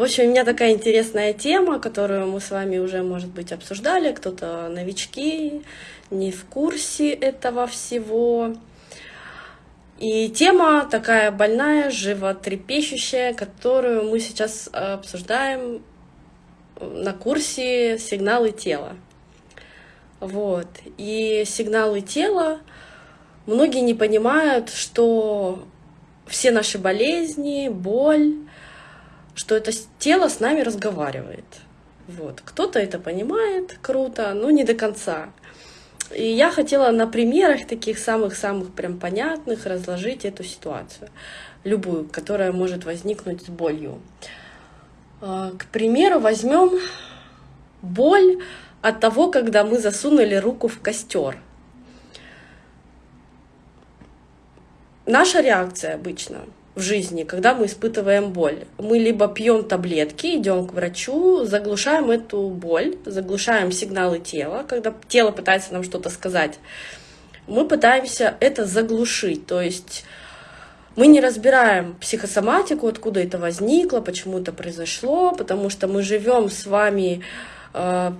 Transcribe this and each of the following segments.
В общем, у меня такая интересная тема, которую мы с вами уже, может быть, обсуждали. Кто-то новички, не в курсе этого всего. И тема такая больная, животрепещущая, которую мы сейчас обсуждаем на курсе «Сигналы тела». Вот. И сигналы тела, многие не понимают, что все наши болезни, боль, что это тело с нами разговаривает. Вот. Кто-то это понимает, круто, но не до конца. И я хотела на примерах таких самых-самых прям понятных разложить эту ситуацию, любую, которая может возникнуть с болью. А, к примеру, возьмем боль от того, когда мы засунули руку в костер. Наша реакция обычно в жизни, когда мы испытываем боль. Мы либо пьем таблетки, идем к врачу, заглушаем эту боль, заглушаем сигналы тела, когда тело пытается нам что-то сказать. Мы пытаемся это заглушить, то есть мы не разбираем психосоматику, откуда это возникло, почему это произошло, потому что мы живем с вами э,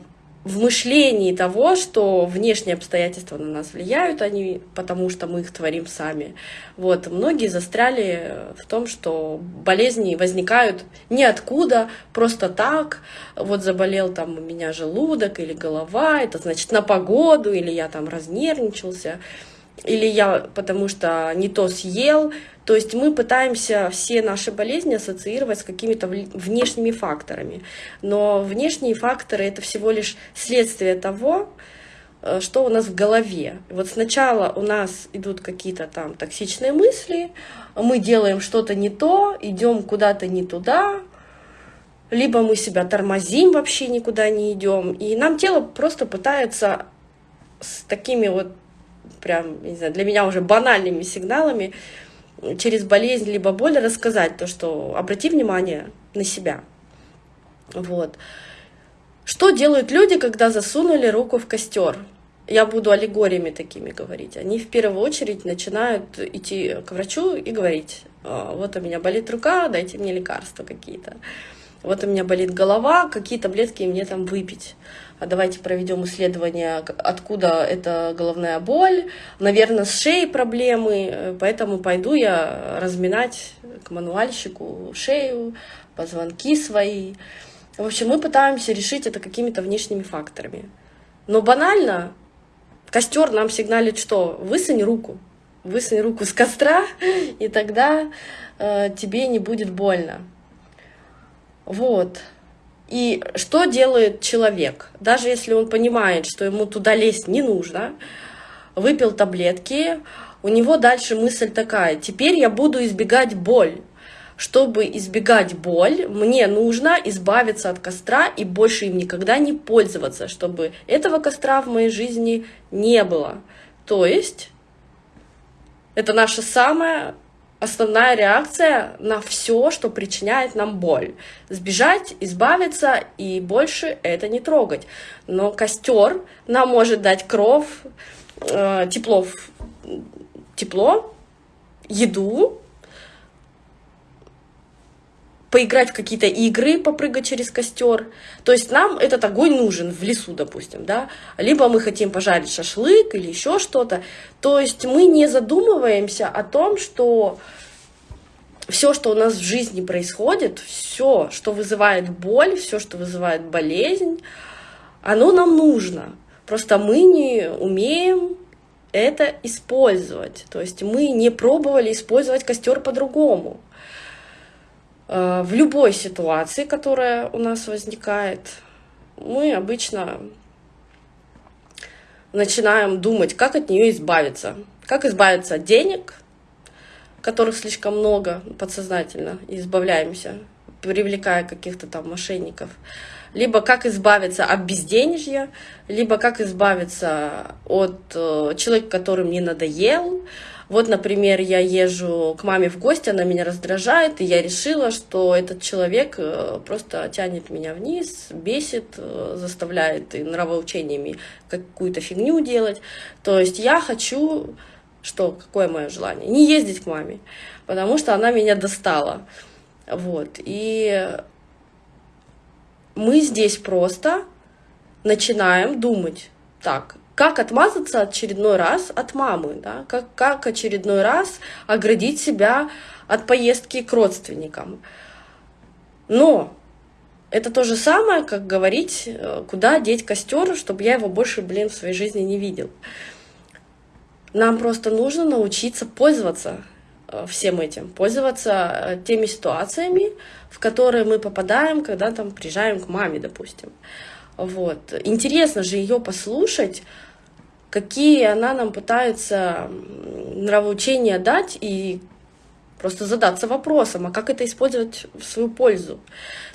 в мышлении того, что внешние обстоятельства на нас влияют, они, потому что мы их творим сами. Вот, многие застряли в том, что болезни возникают ниоткуда, просто так. Вот заболел там у меня желудок или голова, это значит на погоду, или я там разнервничался или я потому что не то съел. То есть мы пытаемся все наши болезни ассоциировать с какими-то внешними факторами. Но внешние факторы — это всего лишь следствие того, э, что у нас в голове. Вот сначала у нас идут какие-то там токсичные мысли, мы делаем что-то не то, идем куда-то не туда, либо мы себя тормозим, вообще никуда не идем, и нам тело просто пытается с такими вот прям, не знаю, для меня уже банальными сигналами через болезнь либо боль рассказать то, что обрати внимание на себя. Вот. Что делают люди, когда засунули руку в костер? Я буду аллегориями такими говорить. Они в первую очередь начинают идти к врачу и говорить, «А, вот у меня болит рука, дайте мне лекарства какие-то. Вот у меня болит голова, какие таблетки мне там выпить. А давайте проведем исследование, откуда эта головная боль. Наверное, с шеей проблемы, поэтому пойду я разминать к мануальщику шею, позвонки свои. В общем, мы пытаемся решить это какими-то внешними факторами. Но банально, костер нам сигналит, что высунь руку, высунь руку с костра, и тогда э, тебе не будет больно. Вот. И что делает человек? Даже если он понимает, что ему туда лезть не нужно, выпил таблетки, у него дальше мысль такая, теперь я буду избегать боль. Чтобы избегать боль, мне нужно избавиться от костра и больше им никогда не пользоваться, чтобы этого костра в моей жизни не было. То есть это наша самая основная реакция на все, что причиняет нам боль. Сбежать, избавиться и больше это не трогать. Но костер нам может дать кров, э, тепло, тепло, еду, поиграть в какие-то игры, попрыгать через костер. То есть нам этот огонь нужен в лесу, допустим, да. Либо мы хотим пожарить шашлык или еще что-то. То есть мы не задумываемся о том, что все, что у нас в жизни происходит, все, что вызывает боль, все, что вызывает болезнь, оно нам нужно. Просто мы не умеем это использовать. То есть мы не пробовали использовать костер по-другому. Э, в любой ситуации, которая у нас возникает, мы обычно начинаем думать, как от нее избавиться. Как избавиться от денег, которых слишком много подсознательно, избавляемся, привлекая каких-то там мошенников. Либо как избавиться от безденежья, либо как избавиться от э, человека, который мне надоел, вот, например, я езжу к маме в гости, она меня раздражает, и я решила, что этот человек э, просто тянет меня вниз, бесит, э, заставляет и нравоучениями какую-то фигню делать. То есть я хочу, что, какое мое желание? Не ездить к маме, потому что она меня достала. Вот, и мы здесь просто начинаем думать, так, как отмазаться очередной раз от мамы, да? как, как очередной раз оградить себя от поездки к родственникам. Но это то же самое, как говорить, э, куда деть костер, чтобы я его больше, блин, в своей жизни не видел. Нам просто нужно научиться пользоваться э, всем этим, пользоваться э, теми ситуациями, в которые мы попадаем, когда там приезжаем к маме, допустим. Вот. Интересно же ее послушать, какие она нам пытается нравоучения дать и просто задаться вопросом, а как это использовать в свою пользу.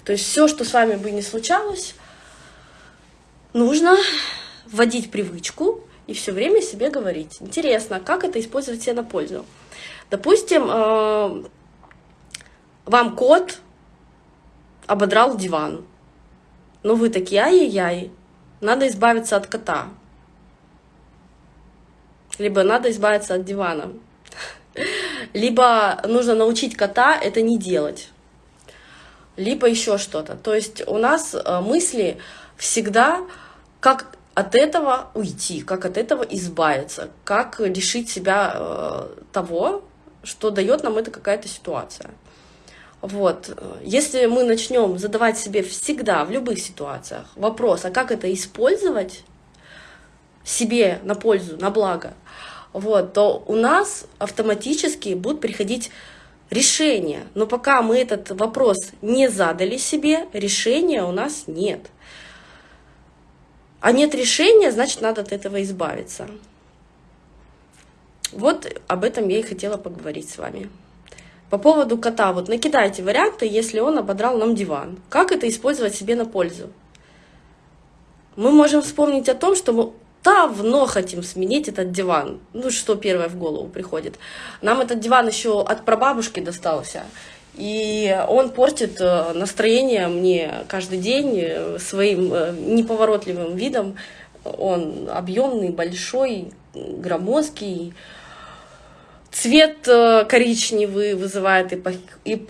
То есть все, что с вами бы не случалось, нужно вводить привычку и все время себе говорить. Интересно, как это использовать себе на пользу? Допустим, э, вам кот ободрал диван. Но вы такие, ай-яй-яй, надо избавиться от кота. Либо надо избавиться от дивана. Либо нужно научить кота это не делать. Либо еще что-то. То есть у нас э, мысли всегда, как от этого уйти, как от этого избавиться, как лишить себя э, того, что дает нам это какая-то ситуация. Вот. Если мы начнем задавать себе всегда, в любых ситуациях, вопрос, а как это использовать себе на пользу, на благо, вот, то у нас автоматически будут приходить решения. Но пока мы этот вопрос не задали себе, решения у нас нет. А нет решения, значит, надо от этого избавиться. Вот об этом я и хотела поговорить с вами. По поводу кота, вот накидайте варианты, если он ободрал нам диван. Как это использовать себе на пользу? Мы можем вспомнить о том, что давно хотим сменить этот диван. Ну, что первое в голову приходит. Нам этот диван еще от прабабушки достался. И он портит э, настроение мне каждый день э, своим э, неповоротливым видом. Он объемный, большой, громоздкий. Цвет коричневый вызывает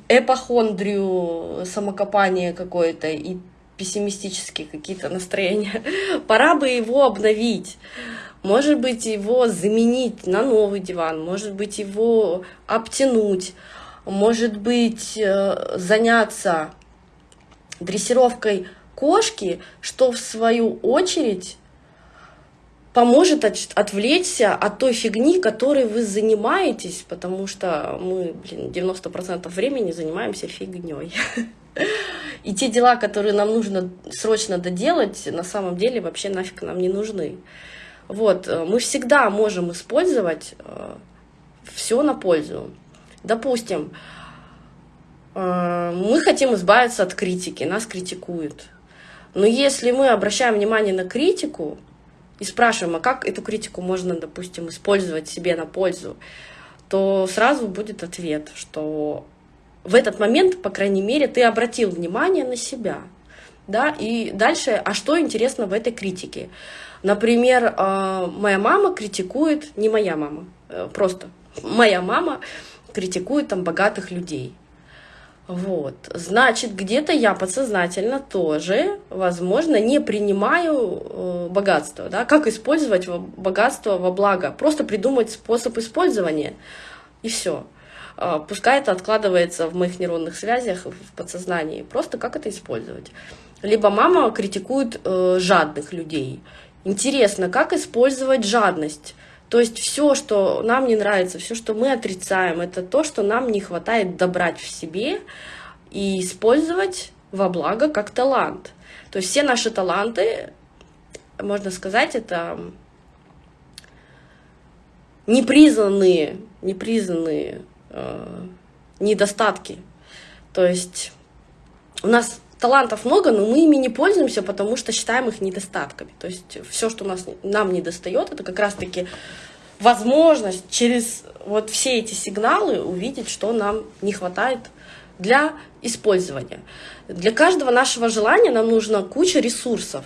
эпохондрию, самокопание какое-то и пессимистические какие-то настроения. Пора бы его обновить. Может быть, его заменить на новый диван, может быть, его обтянуть, может быть, э, заняться дрессировкой кошки, что в свою очередь поможет отвлечься от той фигни, которой вы занимаетесь, потому что мы, блин, 90% времени занимаемся фигней. И те дела, которые нам нужно срочно доделать, на самом деле вообще нафиг нам не нужны. Вот, э, мы всегда можем использовать э, все на пользу. Допустим, э, мы хотим избавиться от критики, нас критикуют. Но если мы обращаем внимание на критику, и спрашиваем, а как эту критику можно, допустим, использовать себе на пользу, то сразу будет ответ, что в этот момент, по крайней мере, ты обратил внимание на себя. Да? И дальше, а что интересно в этой критике? Например, э, моя мама критикует, не моя мама, э, просто моя мама критикует там богатых людей. Вот, значит, где-то я подсознательно тоже, возможно, не принимаю э, богатство, да, как использовать богатство во благо, просто придумать способ использования, и все. Э, пускай это откладывается в моих нейронных связях, в подсознании, просто как это использовать. Либо мама критикует э, жадных людей. Интересно, как использовать жадность? То есть все, что нам не нравится, все, что мы отрицаем, это то, что нам не хватает добрать в себе и использовать во благо как талант. То есть все наши таланты, можно сказать, это непризнанные, непризнанные недостатки. То есть у нас талантов много, но мы ими не пользуемся, потому что считаем их недостатками. То есть все, что нас, нам не достает, это как раз-таки возможность через вот все эти сигналы увидеть, что нам не хватает для использования. Для каждого нашего желания нам нужна куча ресурсов.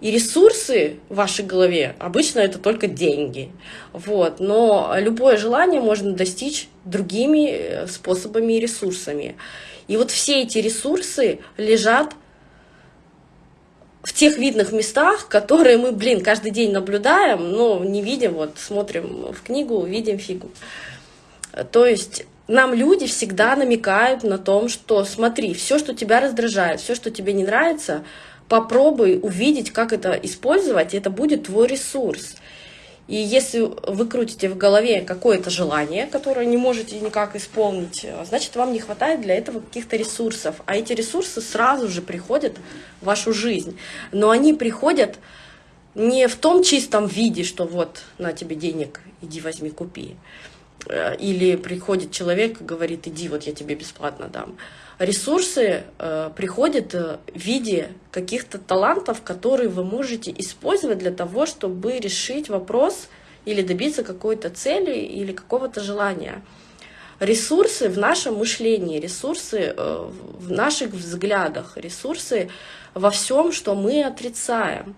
И ресурсы в вашей голове обычно это только деньги. Вот. Но любое желание можно достичь другими э, способами и ресурсами. И вот все эти ресурсы лежат в тех видных местах, которые мы, блин, каждый день наблюдаем, но не видим, вот смотрим в книгу, видим фигу. То есть нам люди всегда намекают на том, что смотри, все, что тебя раздражает, все, что тебе не нравится, попробуй увидеть, как это использовать, это будет твой ресурс. И если вы крутите в голове какое-то желание, которое не можете никак исполнить, значит, вам не хватает для этого каких-то ресурсов. А эти ресурсы сразу же приходят в вашу жизнь. Но они приходят не в том чистом виде, что вот на тебе денег, иди возьми, купи. Э, или приходит человек и говорит, иди, вот я тебе бесплатно дам ресурсы э, приходят э, в виде каких-то талантов, которые вы можете использовать для того, чтобы решить вопрос или добиться какой-то цели или какого-то желания. Ресурсы в нашем мышлении, ресурсы э, в наших взглядах, ресурсы во всем, что мы отрицаем.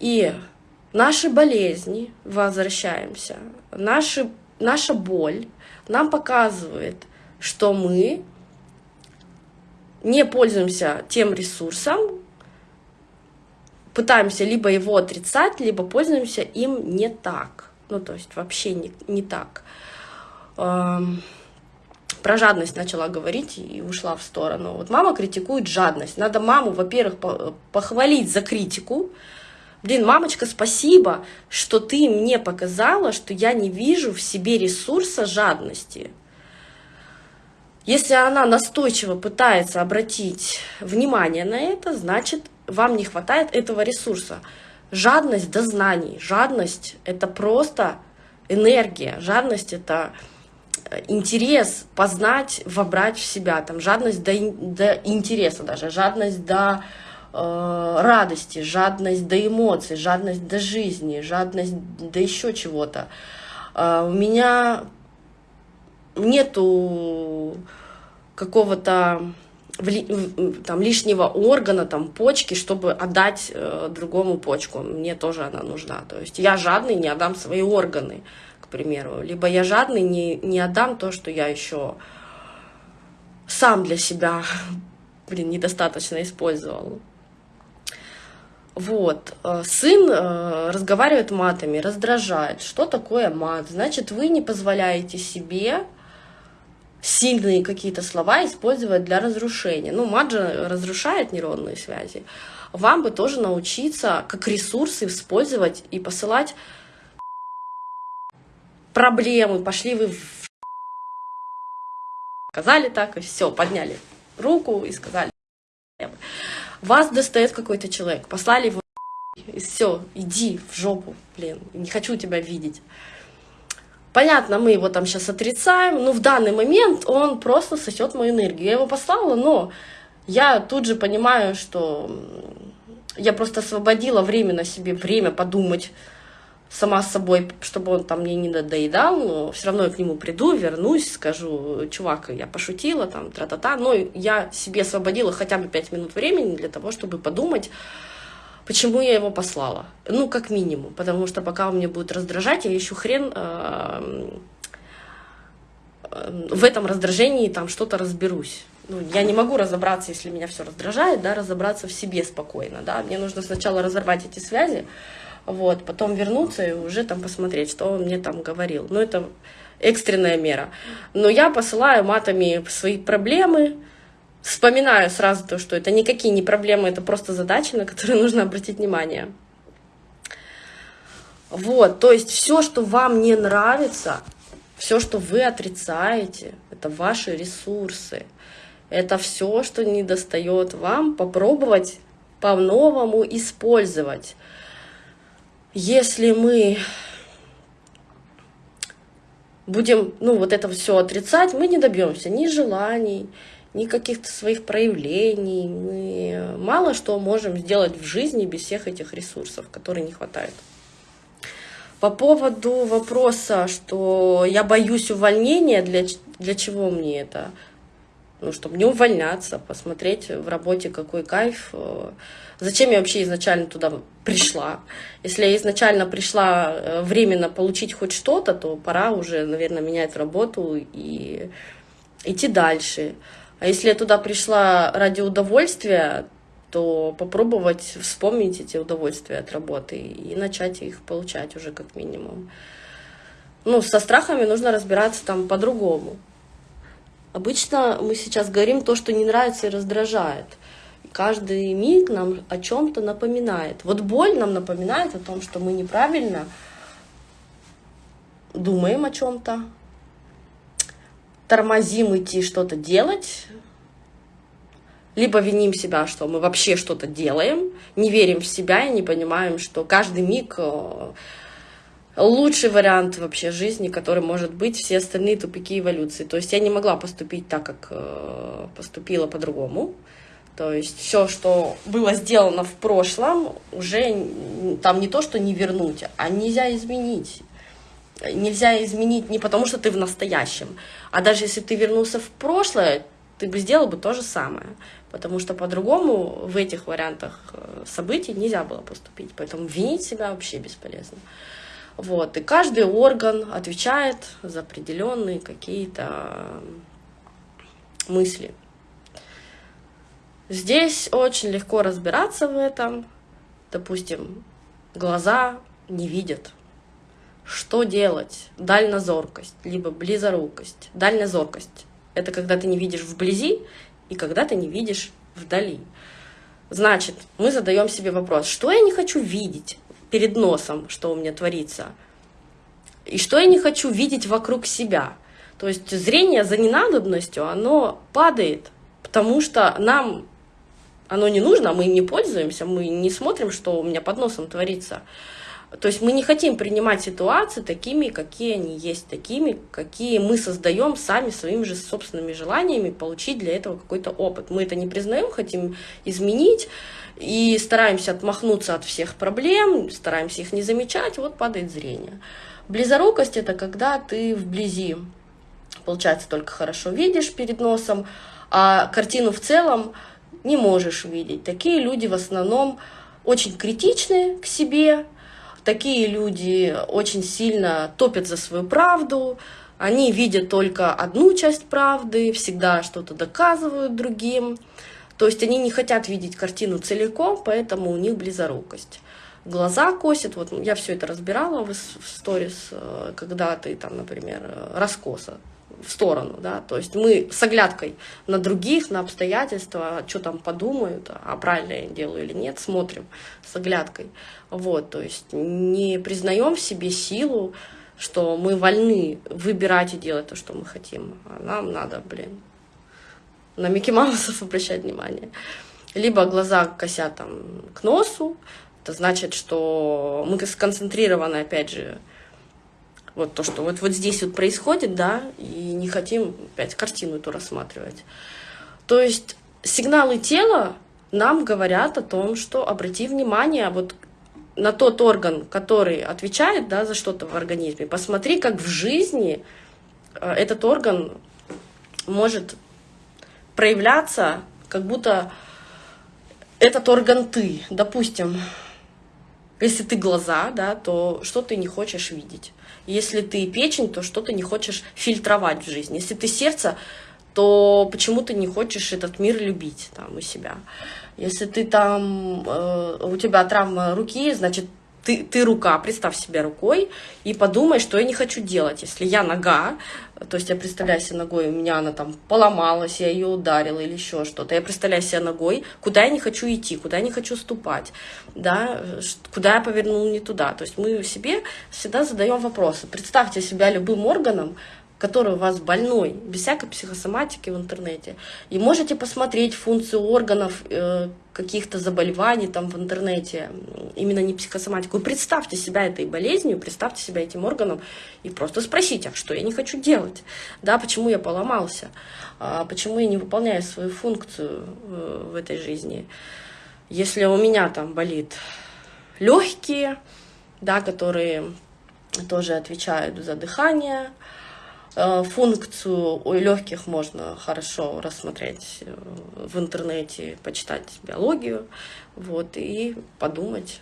И наши болезни, возвращаемся, наши, наша боль нам показывает, что мы не пользуемся тем ресурсом, пытаемся либо его отрицать, либо пользуемся им не так. Ну, то есть вообще не, не так. Эм, про жадность начала говорить и ушла в сторону. Вот мама критикует жадность. Надо маму, во-первых, похвалить за критику. Блин, мамочка, спасибо, что ты мне показала, что я не вижу в себе ресурса жадности. Если она настойчиво пытается обратить внимание на это, значит, вам не хватает этого ресурса. Жадность до знаний. Жадность — это просто энергия. Жадность — это э, интерес познать, вобрать в себя. Там, жадность до, до интереса даже, жадность до э, радости, жадность до эмоций, жадность до жизни, жадность до еще чего-то. Э, у меня нету какого-то там лишнего органа, там почки, чтобы отдать э, другому почку. Мне тоже она нужна. То есть я жадный, не отдам свои органы, к примеру. Либо я жадный, не, не отдам то, что я еще сам для себя, блин, недостаточно использовал. Вот. Э, сын э, разговаривает матами, раздражает. Что такое мат? Значит, вы не позволяете себе сильные какие-то слова использовать для разрушения. Ну, мат же разрушает нейронные связи. Вам бы тоже научиться как ресурсы использовать и посылать проблемы. Пошли вы в... Сказали так, и все, подняли руку и сказали. Вас достает какой-то человек, послали его и все, иди в жопу, блин, не хочу тебя видеть. Понятно, мы его там сейчас отрицаем, но в данный момент он просто сосет мою энергию. Я его послала, но я тут же понимаю, что я просто освободила временно себе время подумать сама с собой, чтобы он там мне не надоедал, но все равно я к нему приду, вернусь, скажу, чувак, я пошутила, там, тра-та-та, но я себе освободила хотя бы пять минут времени для того, чтобы подумать, Почему я его послала? Ну, как минимум, потому что пока он меня будет раздражать, я еще хрен э, в этом раздражении там что-то разберусь. Ну, я не могу разобраться, если меня все раздражает, да, разобраться в себе спокойно, да. Мне нужно сначала разорвать эти связи, вот, потом вернуться и уже там посмотреть, что он мне там говорил. Ну, это экстренная мера. Но я посылаю матами свои проблемы, вспоминаю сразу то, что это никакие не проблемы, это просто задачи, на которые нужно обратить внимание. Вот, то есть все, что вам не нравится, все, что вы отрицаете, это ваши ресурсы. Это все, что не достает вам, попробовать по-новому использовать. Если мы будем, ну, вот это все отрицать, мы не добьемся ни желаний, ни каких-то своих проявлений. Мы мало что можем сделать в жизни без всех этих ресурсов, которые не хватает. По поводу вопроса, что я боюсь увольнения, для, для чего мне это? Ну, чтобы не увольняться, посмотреть в работе, какой кайф. Зачем я вообще изначально туда пришла? Если я изначально пришла э, временно получить хоть что-то, то пора уже, наверное, менять работу и идти дальше. А если я туда пришла ради удовольствия, то попробовать вспомнить эти удовольствия от работы и начать их получать уже как минимум. Ну, со страхами нужно разбираться там по-другому. Обычно мы сейчас говорим то, что не нравится и раздражает. Каждый миг нам о чем-то напоминает. Вот боль нам напоминает о том, что мы неправильно думаем о чем-то, тормозим идти что-то делать, либо виним себя, что мы вообще что-то делаем, не верим в себя и не понимаем, что каждый миг э, лучший вариант вообще жизни, который может быть, все остальные тупики эволюции. То есть я не могла поступить так, как э, поступила по-другому. То есть все, что было сделано в прошлом, уже там не то, что не вернуть, а нельзя изменить. Нельзя изменить не потому, что ты в настоящем, а даже если ты вернулся в прошлое, ты бы сделал бы то же самое. Потому что по-другому в этих вариантах э, событий нельзя было поступить. Поэтому винить себя вообще бесполезно. Вот. И каждый орган отвечает за определенные какие-то мысли. Здесь очень легко разбираться в этом. Допустим, глаза не видят. Что делать? Дальнозоркость, либо близорукость. Дальнозоркость – это когда ты не видишь вблизи и когда ты не видишь вдали. Значит, мы задаем себе вопрос, что я не хочу видеть перед носом, что у меня творится, и что я не хочу видеть вокруг себя. То есть зрение за ненадобностью, оно падает, потому что нам оно не нужно, мы им не пользуемся, мы не смотрим, что у меня под носом творится. То есть мы не хотим принимать ситуации такими, какие они есть, такими, какие мы создаем сами своими же собственными желаниями, получить для этого какой-то опыт. Мы это не признаем, хотим изменить и стараемся отмахнуться от всех проблем, стараемся их не замечать, вот падает зрение. Близорукость – это когда ты вблизи, получается, только хорошо видишь перед носом, а картину в целом – не можешь видеть. Такие люди в основном очень критичны к себе, такие люди очень сильно топят за свою правду, они видят только одну часть правды, всегда что-то доказывают другим. То есть они не хотят видеть картину целиком, поэтому у них близорукость. Глаза косят, вот я все это разбирала в сторис, э, когда ты там, например, раскоса в сторону, да, то есть мы с оглядкой на других, на обстоятельства, что там подумают, а правильно я делаю или нет, смотрим с оглядкой, вот, то есть не признаем в себе силу, что мы вольны выбирать и делать то, что мы хотим, а нам надо, блин, на Микки Маусов обращать внимание. Либо глаза косят там к носу, это значит, что мы сконцентрированы, опять же, вот то, что вот, вот здесь вот происходит, да, и не хотим опять картину эту рассматривать. То есть сигналы тела нам говорят о том, что обрати внимание вот на тот орган, который отвечает да, за что-то в организме. Посмотри, как в жизни э, этот орган может проявляться, как будто этот орган ты. Допустим, если ты глаза, да, то что ты не хочешь видеть? Если ты печень, то что ты не хочешь фильтровать в жизни? Если ты сердце, то почему ты не хочешь этот мир любить там у себя? Если ты там, э, у тебя травма руки, значит, ты, ты рука, представь себя рукой и подумай, что я не хочу делать. Если я нога, то есть я представляю себе ногой, у меня она там поломалась, я ее ударила или еще что-то. Я представляю себя ногой, куда я не хочу идти, куда я не хочу ступать, да, куда я повернул не туда. То есть мы себе всегда задаем вопросы. Представьте себя любым органом, который у вас больной, без всякой психосоматики в интернете. И можете посмотреть функцию органов э, каких-то заболеваний там в интернете, именно не психосоматику. И представьте себя этой болезнью, представьте себя этим органом и просто спросите, а что я не хочу делать? Да, почему я поломался? А почему я не выполняю свою функцию э, в этой жизни? Если у меня там болит легкие, да, которые тоже отвечают за дыхание, функцию у легких можно хорошо рассмотреть э, в интернете, почитать биологию, вот, и подумать,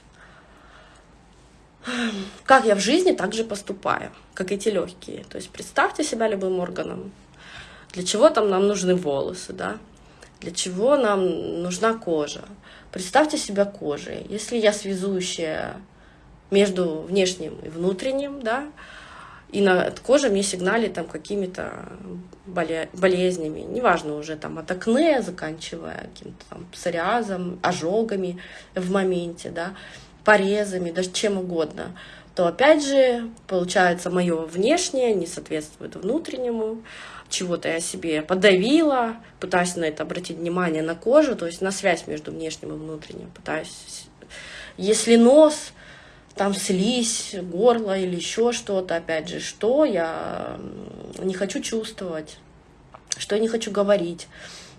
как я в жизни также поступаю, как эти легкие. То есть представьте себя любым органом. Для чего там нам нужны волосы, да? Для чего нам нужна кожа? Представьте себя кожей. Если я связующая между внешним и внутренним, да, и на коже мне сигналит там какими-то болезнями, неважно уже там от акне, заканчивая каким-то там псориазом, ожогами в моменте, да, порезами, даже чем угодно, то опять же, получается, мое внешнее не соответствует внутреннему, чего-то я себе подавила, пытаюсь на это обратить внимание на кожу, то есть на связь между внешним и внутренним, пытаюсь, если нос, там слизь, горло или еще что-то, опять же, что я не хочу чувствовать, что я не хочу говорить,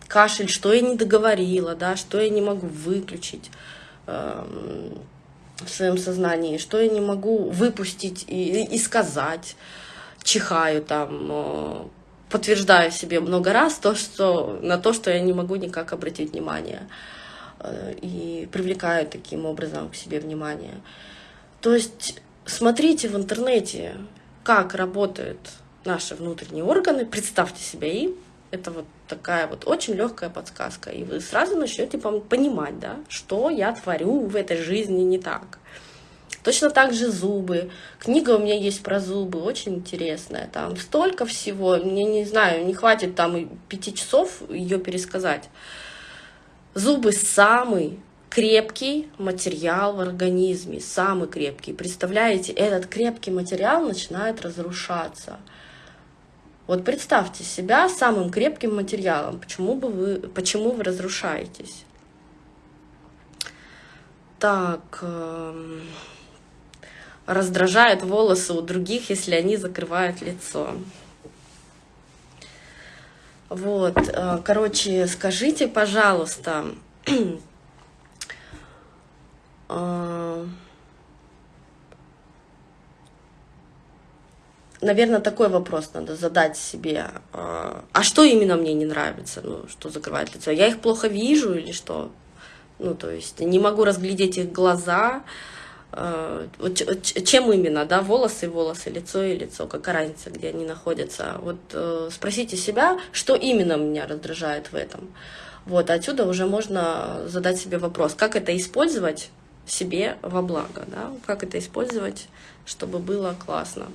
кашель, что я не договорила, да, что я не могу выключить э, в своем сознании, что я не могу выпустить и, и сказать, чихаю там, э, подтверждаю себе много раз то, что, на то, что я не могу никак обратить внимание э, и привлекаю таким образом к себе внимание. То есть смотрите в интернете, как работают наши внутренние органы, представьте себя им. Это вот такая вот очень легкая подсказка. И вы сразу начнете понимать, да, что я творю в этой жизни не так. Точно так же зубы. Книга у меня есть про зубы, очень интересная. Там столько всего, мне не знаю, не хватит там и пяти часов ее пересказать. Зубы самый крепкий материал в организме, самый крепкий. Представляете, этот крепкий материал начинает разрушаться. Вот представьте себя самым крепким материалом. Почему, бы вы, почему вы разрушаетесь? Так, э, раздражают волосы у других, если они закрывают лицо. Вот, э, короче, скажите, пожалуйста, наверное, такой вопрос надо задать себе. А, а что именно мне не нравится? Ну, что закрывает лицо? Я их плохо вижу или что? Ну, то есть не могу разглядеть их глаза. А, чем именно, да, волосы, волосы, лицо и лицо, какая разница, где они находятся. Вот э, спросите себя, что именно меня раздражает в этом. Вот, отсюда уже можно задать себе вопрос, как это использовать себе во благо, да, как это использовать, чтобы было классно.